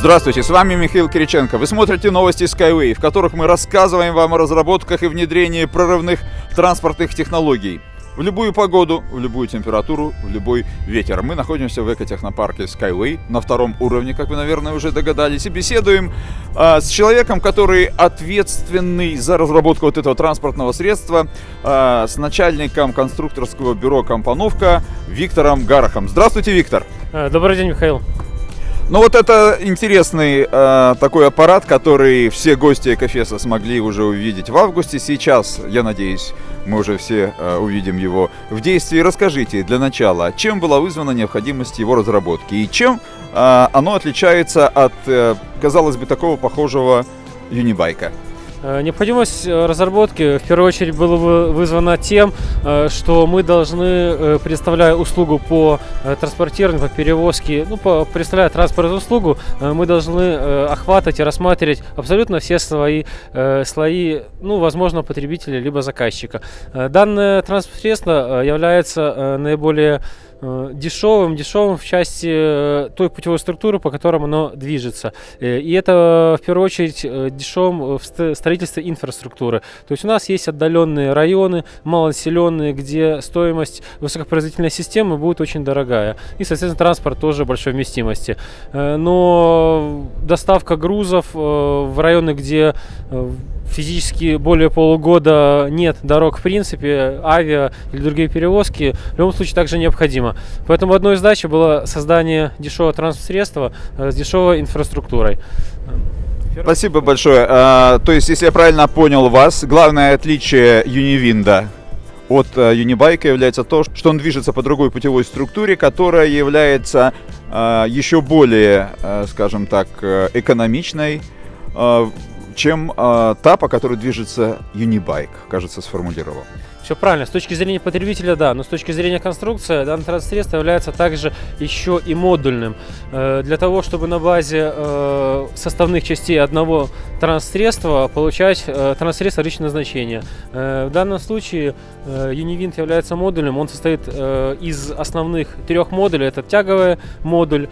Здравствуйте, с вами Михаил Кириченко. Вы смотрите новости Skyway, в которых мы рассказываем вам о разработках и внедрении прорывных транспортных технологий. В любую погоду, в любую температуру, в любой ветер. Мы находимся в экотехнопарке Skyway на втором уровне, как вы, наверное, уже догадались, и беседуем э, с человеком, который ответственный за разработку вот этого транспортного средства, э, с начальником конструкторского бюро «Компоновка» Виктором Гарахом. Здравствуйте, Виктор! Добрый день, Михаил! Ну вот это интересный э, такой аппарат, который все гости Экофеса смогли уже увидеть в августе. Сейчас, я надеюсь, мы уже все э, увидим его в действии. Расскажите для начала, чем была вызвана необходимость его разработки и чем э, оно отличается от, э, казалось бы, такого похожего юнибайка? Э, необходимость э, разработки в первую очередь была вызвана тем, э, что мы должны, предоставляя услугу по транспортированию, по перевозке, ну, по, предоставляя транспортную услугу, мы должны охватывать и рассматривать абсолютно все свои слои, ну, возможно, потребителя либо заказчика. Данное транспортное средство является наиболее дешевым, дешевым в части э, той путевой структуры, по которым оно движется. Э, и это в первую очередь дешевым в строительстве инфраструктуры. То есть у нас есть отдаленные районы, малонаселенные, где стоимость высокопроизводительной системы будет очень дорогая. И, соответственно, транспорт тоже большой вместимости. Но доставка грузов в районы, где физически более полугода нет дорог в принципе, авиа или другие перевозки, в любом случае также необходимо. Поэтому одной из задач было создание дешевого транспорт-средства э, с дешевой инфраструктурой. Спасибо большое. А, то есть, если я правильно понял вас, главное отличие Юнивинда от uh, Юнибайка является то, что он движется по другой путевой структуре, которая является uh, еще более, uh, скажем так, экономичной, чем э, та, по которой движется Unibike, кажется, сформулировал. Все правильно. С точки зрения потребителя, да, но с точки зрения конструкции данное транспорт является также еще и модульным. Э, для того, чтобы на базе э, составных частей одного транссредства получать э, транссредство личного назначения. В данном случае Univint является модулем. Он состоит из основных трех модулей. Это тяговый модуль,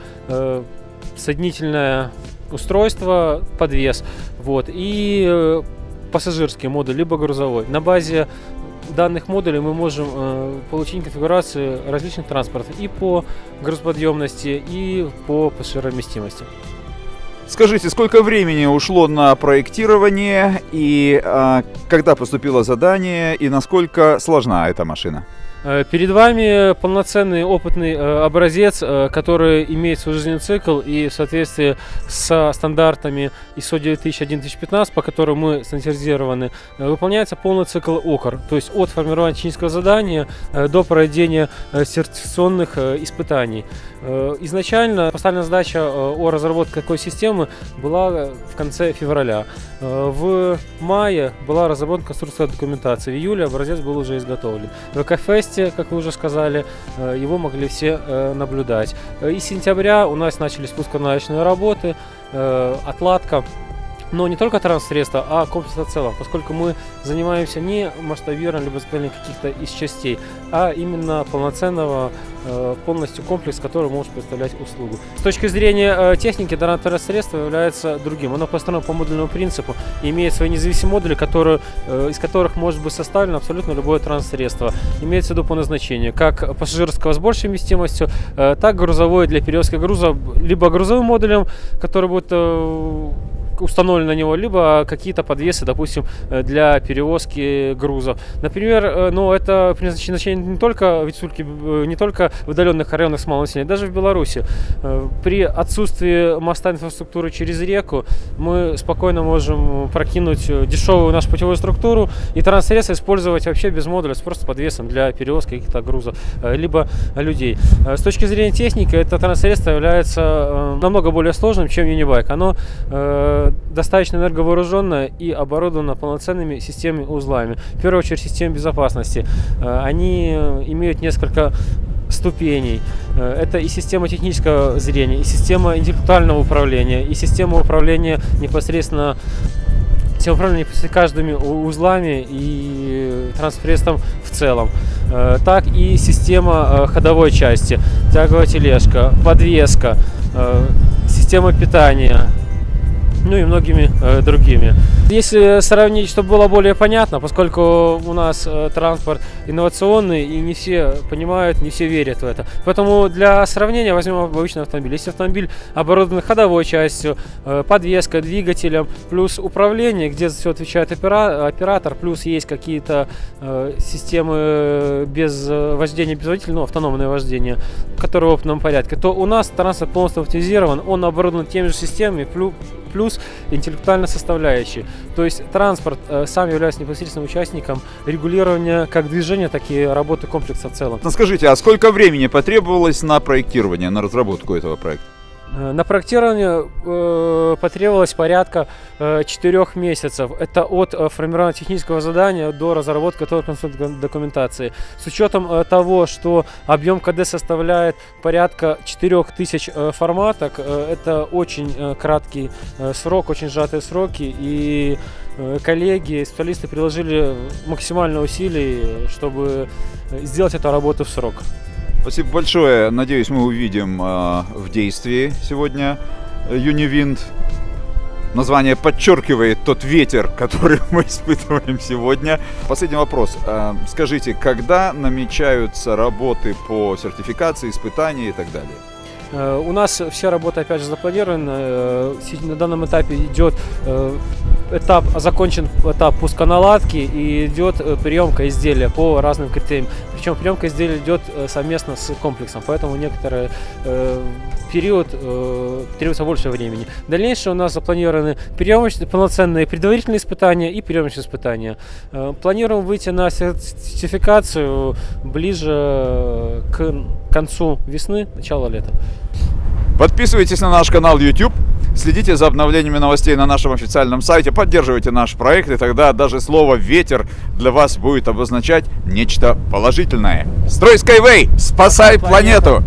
соединительная устройство, подвес, вот, и э, пассажирский модуль, либо грузовой. На базе данных модулей мы можем э, получить конфигурацию различных транспортов и по грузоподъемности, и по пассажировместимости. Скажите, сколько времени ушло на проектирование и э, когда поступило задание и насколько сложна эта машина? Э, перед вами полноценный опытный э, образец, э, который имеет свой жизненный цикл и в соответствии со стандартами ISO 9001-2015, по которым мы стандартизированы, выполняется полный цикл ОКР, то есть от формирования технического задания до проведения сертификационных испытаний. Изначально поставлена задача о разработке такой системы была в конце февраля. В мае была разработана конструкторская документация, в июле образец был уже изготовлен. В КФС месте, как вы уже сказали, э, его могли все э, наблюдать. Э, и с сентября у нас начались пусконаучные работы, отладка но не только транссредства, а комплекса в целом, поскольку мы занимаемся не масштабированием либо изготовлением каких-то из частей, а именно полноценного э, полностью комплекс, который может представлять услугу. С точки зрения э, техники, данное транссредство является другим. Оно построено по модульному принципу и имеет свои независимые модули, которые, э, из которых может быть составлено абсолютно любое транссредство. Имеется в виду по назначению, как пассажирского с большей вместимостью, так грузовой для перевозки груза, либо грузовым модулем, который будет установлены на него, либо какие-то подвесы, допустим, э, для перевозки грузов. Например, э, ну, это предназначение не только в Ицульке, э, не только в удаленных районах с малым населением, даже в Беларуси. При отсутствии моста инфраструктуры через реку мы спокойно можем прокинуть дешевую нашу путевую структуру и транссредство использовать вообще без модуля, с просто подвесом для перевозки каких-то грузов, либо людей. С точки зрения техники, это транссредство является намного более сложным, чем Unibike. Оно достаточно энерговооруженная и оборудована полноценными системами узлами. В первую очередь системы безопасности. Э, они имеют несколько ступеней. Э, это и система технического зрения, и система интеллектуального управления, и система управления непосредственно система управления каждыми узлами и транспрессом в целом, э, так и система ходовой части, тяговая тележка, подвеска, система питания, ну и многими э, другими. Если сравнить, чтобы было более понятно, поскольку у нас э, транспорт инновационный и не все понимают, не все верят в это. Поэтому для сравнения возьмем обычный автомобиль. Если автомобиль оборудован ходовой частью, э, подвеской, двигателем, плюс управление, где все отвечает опера оператор, плюс есть какие-то э, системы без вождения без водителя, ну автономное вождение, которые в опытном порядке, то у нас транспорт полностью автоматизирован, он оборудован теми же системами, плюс плюс интеллектуальная. То есть транспорт э, сам является непосредственным участником регулирования как движения, так и работы комплекса в целом. Ну, скажите, а сколько времени потребовалось на проектирование, на разработку этого проекта? Э, на проектирование э, потребовалось порядка э, 4 месяцев. Это от э, формирования технического задания до разработки конструкторской документации. С учетом того, что объем КД составляет порядка 4000 э, форматок, это очень краткий срок, очень сжатые сроки. И коллеги, специалисты приложили максимально усилий, чтобы сделать эту работу в срок. Спасибо большое. Надеюсь, мы увидим э, в действии сегодня Юнивинд. Название подчеркивает тот ветер, который мы испытываем сегодня. Последний вопрос. Э, скажите, когда намечаются работы по сертификации, испытания и так далее? Э, у нас все работы, опять же, запланированы. Э, На данном этапе идет э, этап, закончен этап пусконаладки и идет приемка изделия по разным критериям. Причем приемка изделия идет совместно с комплексом, поэтому некоторые период э, требуется больше времени. Дальнейшее у нас запланированы приемочные, полноценные предварительные испытания и приемочные испытания. Э, планируем выйти на сертификацию ближе к концу весны, начало лета. Подписывайтесь на наш канал YouTube, следите за обновлениями новостей на нашем официальном сайте, поддерживайте наш проект, и тогда даже слово «ветер» для вас будет обозначать нечто положительное. Строй Skyway! Спасай планету!